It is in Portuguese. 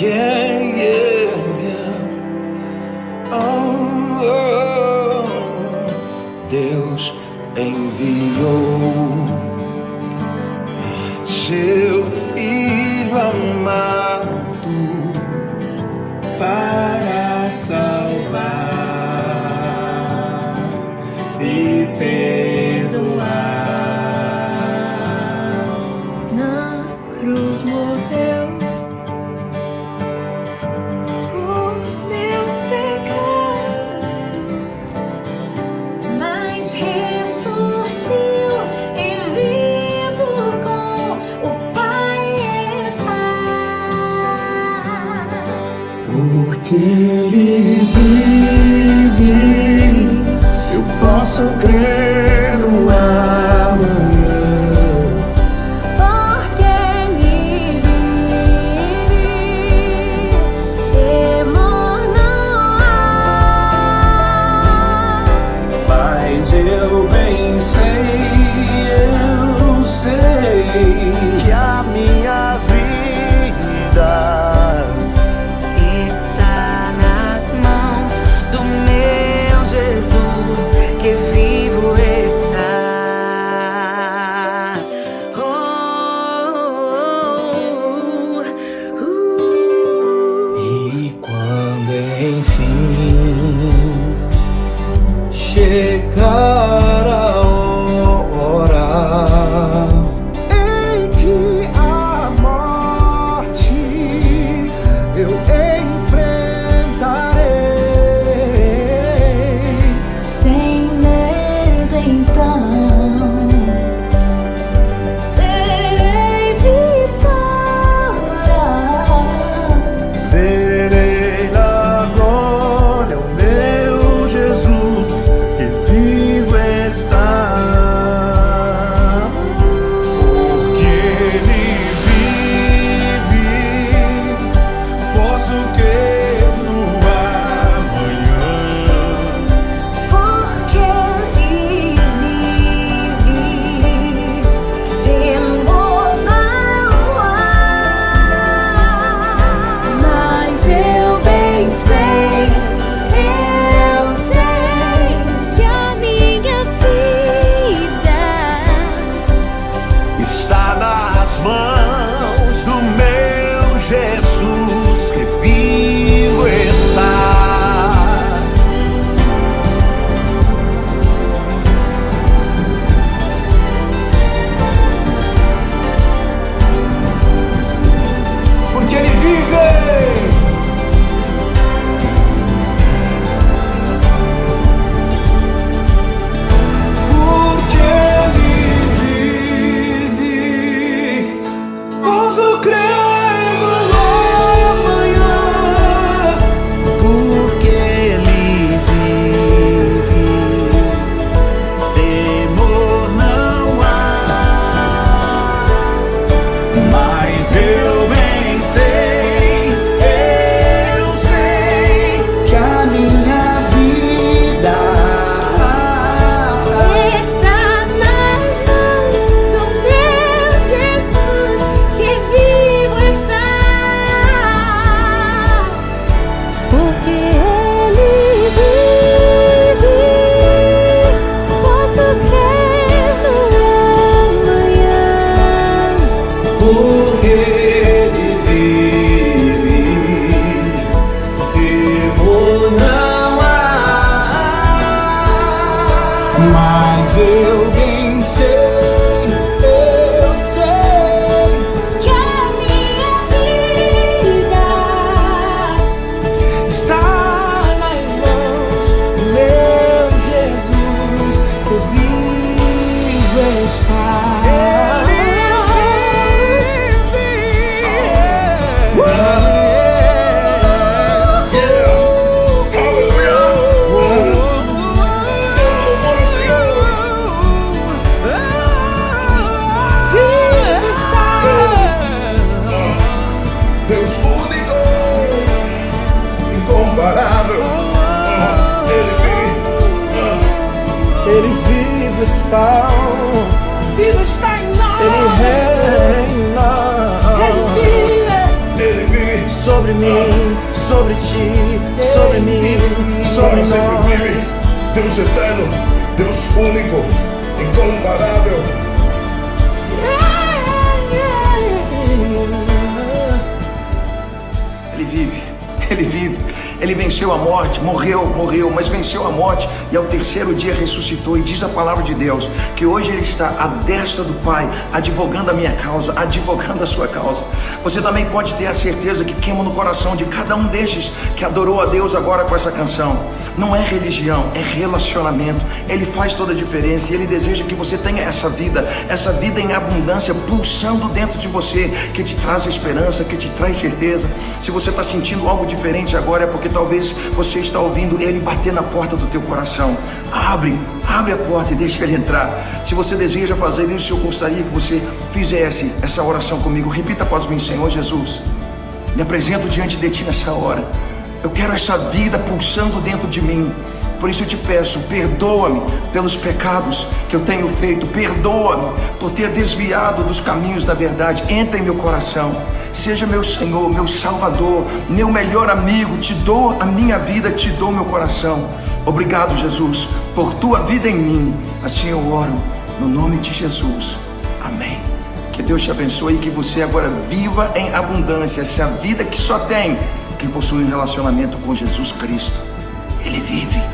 Yeah, Deus enviou seu filho amado para salvar e perdoar. Na cruz morreu. que Ele vive, eu posso crer. Jacob. you. mas eu bem. Ele vivo está, vivo está em nós. Ele reina, Ele vive, Ele vive sobre mim, sobre ti, sobre mim, sobre nós. Vive. Deus eterno, Deus único, incomparável. Ele vive, Ele vive venceu a morte, morreu, morreu, mas venceu a morte e ao terceiro dia ressuscitou. E diz a palavra de Deus que hoje Ele está à destra do Pai, advogando a minha causa, advogando a sua causa. Você também pode ter a certeza que queima no coração de cada um destes que adorou a Deus agora com essa canção. Não é religião, é relacionamento. Ele faz toda a diferença e Ele deseja que você tenha essa vida, essa vida em abundância pulsando dentro de você, que te traz esperança, que te traz certeza. Se você está sentindo algo diferente agora, é porque talvez você está ouvindo Ele bater na porta do teu coração. Abre, abre a porta e deixa Ele entrar. Se você deseja fazer isso, eu gostaria que você fizesse essa oração comigo. Repita após mim, Senhor Jesus. Me apresento diante de Ti nessa hora. Eu quero essa vida pulsando dentro de mim. Por isso eu te peço, perdoa-me pelos pecados que eu tenho feito, perdoa-me por ter desviado dos caminhos da verdade. Entra em meu coração, seja meu Senhor, meu Salvador, meu melhor amigo. Te dou a minha vida, te dou meu coração. Obrigado, Jesus, por tua vida em mim. Assim eu oro, no nome de Jesus. Amém. Que Deus te abençoe e que você agora viva em abundância essa vida que só tem quem possui um relacionamento com Jesus Cristo. Ele vive.